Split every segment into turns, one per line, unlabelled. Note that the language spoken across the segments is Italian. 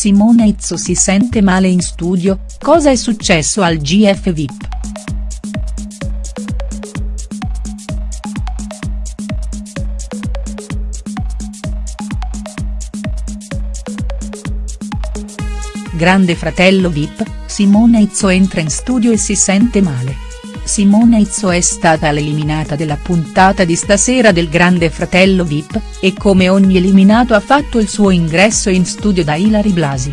Simona Izzo si sente male in studio, cosa è successo al GF VIP?. Grande fratello Vip, Simona Izzo entra in studio e si sente male. Simona Izzo è stata l'eliminata della puntata di stasera del Grande Fratello Vip, e come ogni eliminato ha fatto il suo ingresso in studio da Ilari Blasi.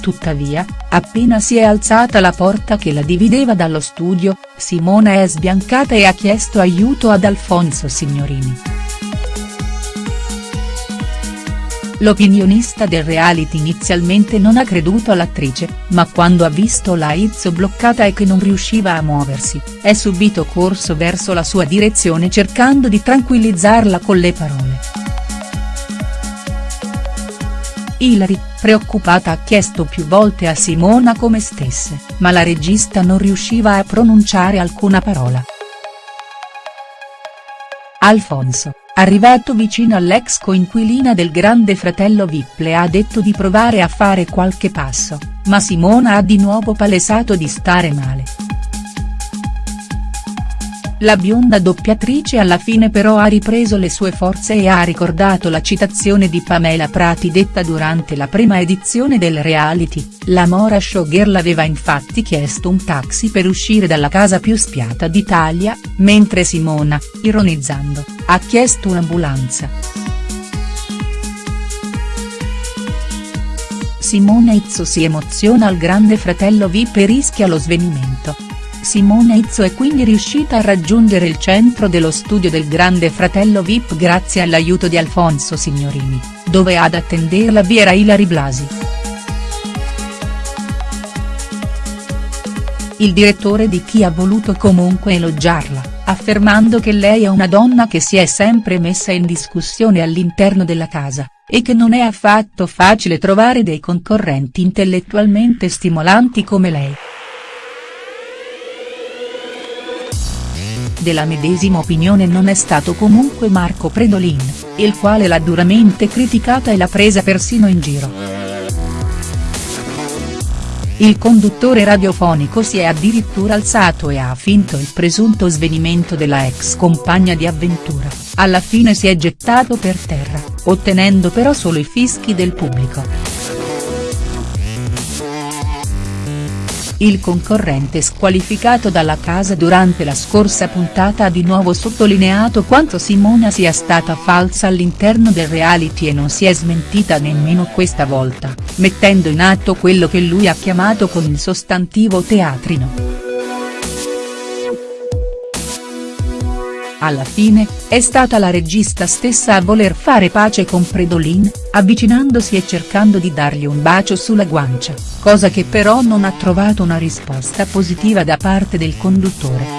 Tuttavia, appena si è alzata la porta che la divideva dallo studio, Simona è sbiancata e ha chiesto aiuto ad Alfonso Signorini. L'opinionista del reality inizialmente non ha creduto all'attrice, ma quando ha visto la Izzo bloccata e che non riusciva a muoversi, è subito corso verso la sua direzione cercando di tranquillizzarla con le parole. Hilary, preoccupata ha chiesto più volte a Simona come stesse, ma la regista non riusciva a pronunciare alcuna parola. Alfonso, Arrivato vicino all'ex coinquilina del grande fratello Vip le ha detto di provare a fare qualche passo, ma Simona ha di nuovo palesato di stare male. La bionda doppiatrice alla fine però ha ripreso le sue forze e ha ricordato la citazione di Pamela Prati detta durante la prima edizione del reality, la Mora Showgirl aveva infatti chiesto un taxi per uscire dalla casa più spiata d'Italia, mentre Simona, ironizzando, ha chiesto un'ambulanza. Simona Izzo si emoziona al grande fratello Vip e rischia lo svenimento. Simona Izzo è quindi riuscita a raggiungere il centro dello studio del grande fratello Vip grazie all'aiuto di Alfonso Signorini, dove ad attenderla vi era Ilari Blasi. Il direttore di chi ha voluto comunque elogiarla, affermando che lei è una donna che si è sempre messa in discussione all'interno della casa, e che non è affatto facile trovare dei concorrenti intellettualmente stimolanti come lei. Della medesima opinione non è stato comunque Marco Predolin, il quale l'ha duramente criticata e l'ha presa persino in giro. Il conduttore radiofonico si è addirittura alzato e ha finto il presunto svenimento della ex compagna di avventura, alla fine si è gettato per terra, ottenendo però solo i fischi del pubblico. Il concorrente squalificato dalla casa durante la scorsa puntata ha di nuovo sottolineato quanto Simona sia stata falsa all'interno del reality e non si è smentita nemmeno questa volta, mettendo in atto quello che lui ha chiamato con il sostantivo teatrino. Alla fine, è stata la regista stessa a voler fare pace con Predolin, avvicinandosi e cercando di dargli un bacio sulla guancia, cosa che però non ha trovato una risposta positiva da parte del conduttore.